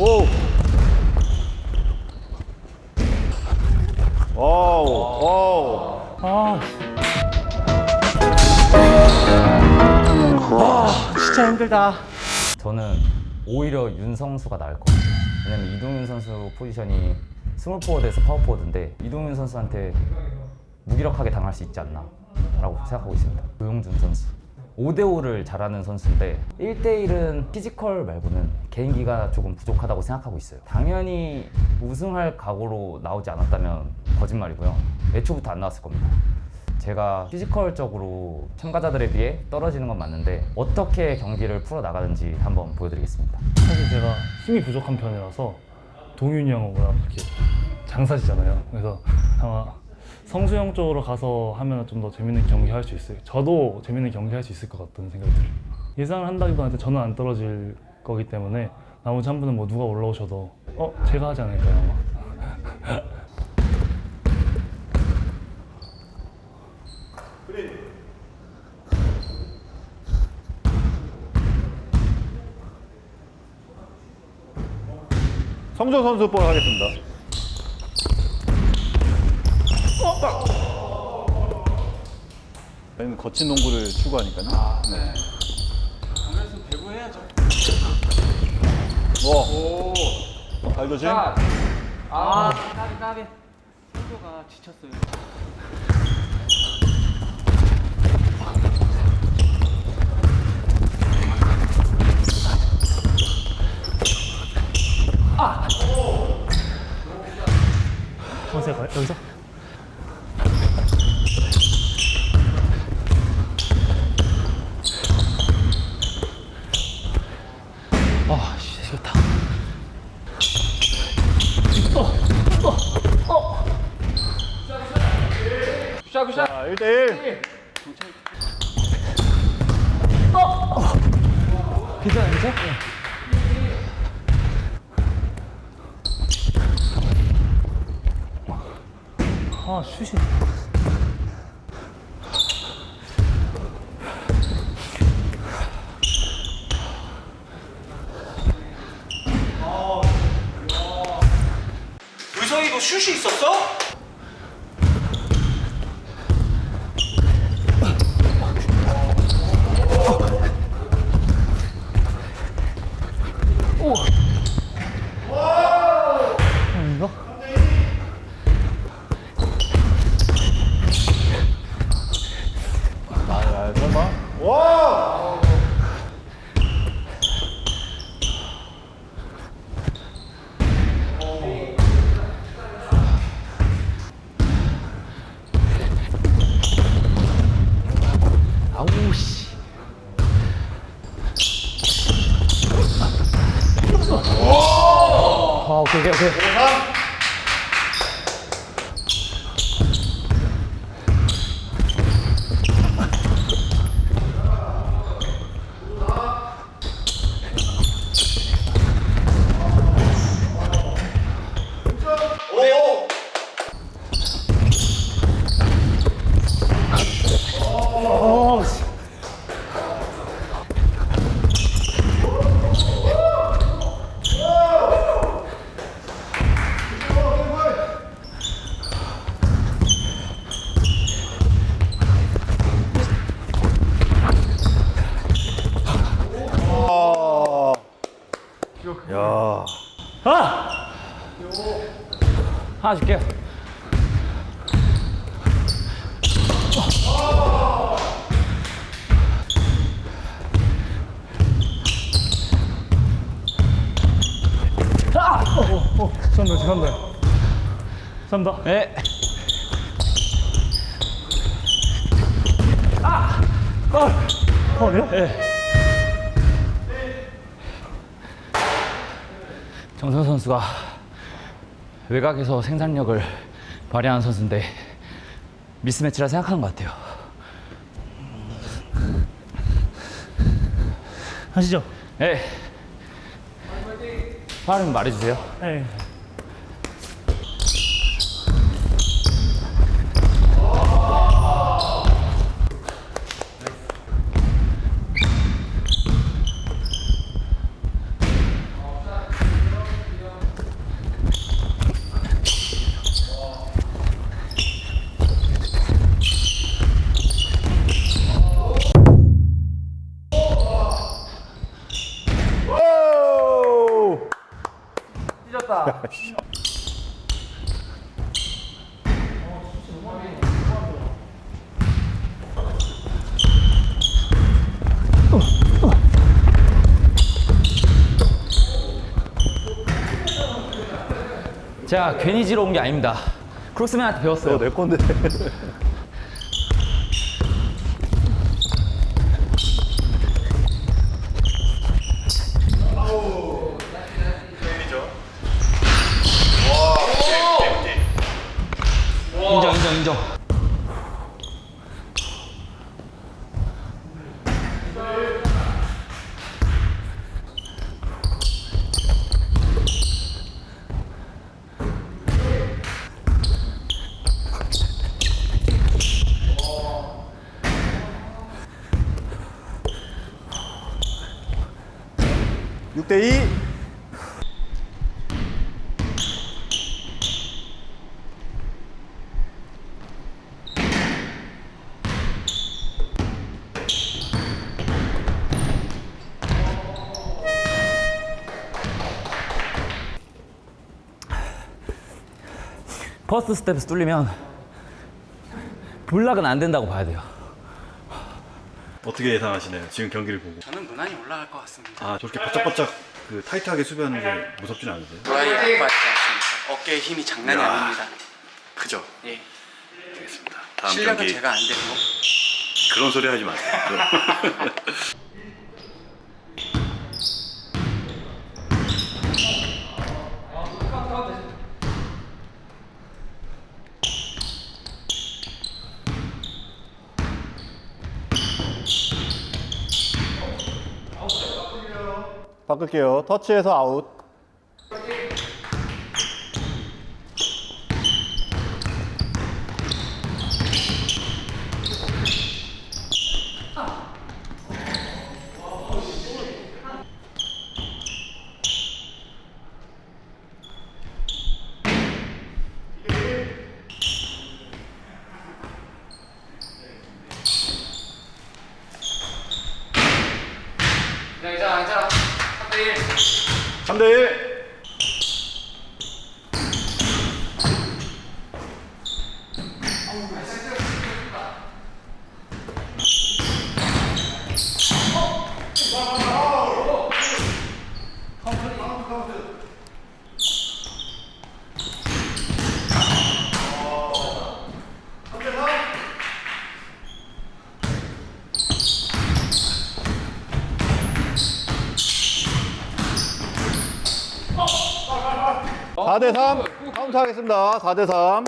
오. 오. 오. 아. 아, 진짜 힘들다. 저는 오히려 윤성수가 나을 것 같아요. 왜냐면 이동윤 선수 포지션이 스몰 포워드에서 파워 포워드인데 이동윤 선수한테 무기력하게 당할 수 있지 않나 라고 생각하고 있습니다. 조용준 선수. 5대5를 잘하는 선수인데 1대1은 physical 말고는 개인기가 조금 부족하다고 생각하고 있어요. 당연히 우승할 각오로 나오지 않았다면 거짓말이고요. 애초부터 안 나왔을 겁니다. 제가 physical적으로 참가자들에 비해 떨어지는 건 맞는데 어떻게 경기를 풀어 나가는지 한번 보여드리겠습니다. 사실 제가 힘이 부족한 편이라서 동윤이 형하고 이렇게 장사시잖아요. 그래서 아마 성수형 쪽으로 가서 하면 좀 더 재밌는 경기 할 수 있어요. 저도 재밌는 경기 할 수 있을 것 같다는 생각이 들어요. 예상을 한다기보다 저는 안 떨어질 거기 때문에 나머지 한 분은 뭐 누가 올라오셔도 어 제가 하지 않을까요 아마. 성조 선수 볼 하겠습니다. 저희는 거친 농구를 추구하니까요. 네. 그래서 배구 해야죠. 오. 발 조심. 아, 까비 까비. 선조가 지쳤어요. 어디서 가요? 여기서? 아, 씨, 좋다. 굿샷 굿샷. 자, 1대1. 괜찮아요, 괜찮아? 아, 슛이. 의성이도 슛이 있었어? 아닌가? 아, 야, 설마. 와! 아우, 씨. 아, 오케이, 오케이, 오케이. 어, 씨. 아. 야. 아! 하나 줄게요. 아! 어, 어, 어. 죄송합니다, 죄송합니다. 죄송합니다. 네. 어? 네. 정선 선수가 외곽에서 생산력을 발휘하는 선수인데 미스매치라 생각하는 것 같아요. 하시죠. 네. 파울이면 말해주세요. 네. 찢었다. 제가 괜히 지러 온 게 아닙니다. 크로스맨한테 배웠어요. 내 건데. 인정, 인정, 인정. 육대 이. first step에서 뚫리면 block은 안 된다고 봐야 돼요. 어떻게 예상하시나요? 지금 경기를 보고. 저는 무난히 올라갈 것 같습니다. 아 저렇게 바짝바짝 그 타이트하게 수비하는 게 무섭진 않으세요? 브라이 아빠지 않습니다. 어깨에 힘이 장난이 야. 아닙니다. 그죠. 예. 알겠습니다. 다음 실력은 경기 제가 안 되고 그런 소리 하지 마세요. 바꿀게요. 터치해서 아웃. 그냥 이제 앉아. 3대1. 3대 1. 사대 3. 카운트 하겠습니다. 4대 3.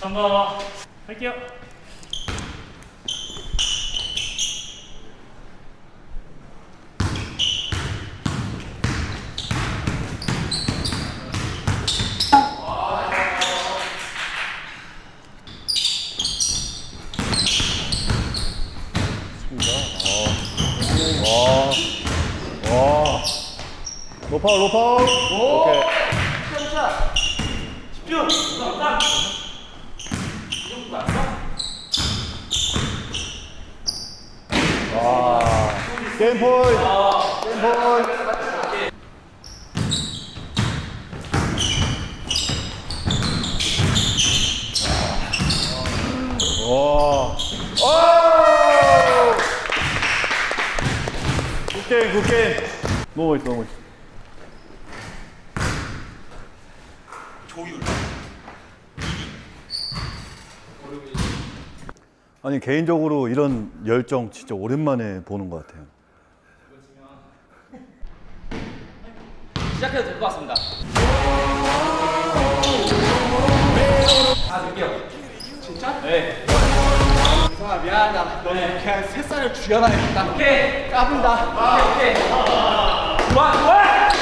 삼바 할게요. 와. 와. 로파울, 로파울. 오케이. 와. 게임 포인트. 게임 포인트. 와. 오! Good game, good game. 너무 멋있어, 너무 멋있어. 아니 개인적으로 이런 열정 진짜 오랜만에 보는 것 같아요. 시작해도 될 것 같습니다. 아 미안하다. 너는 그냥 새살을 죽여놔야겠다. 오케이. 까분다. 오케이 오케이. 좋아, 좋아!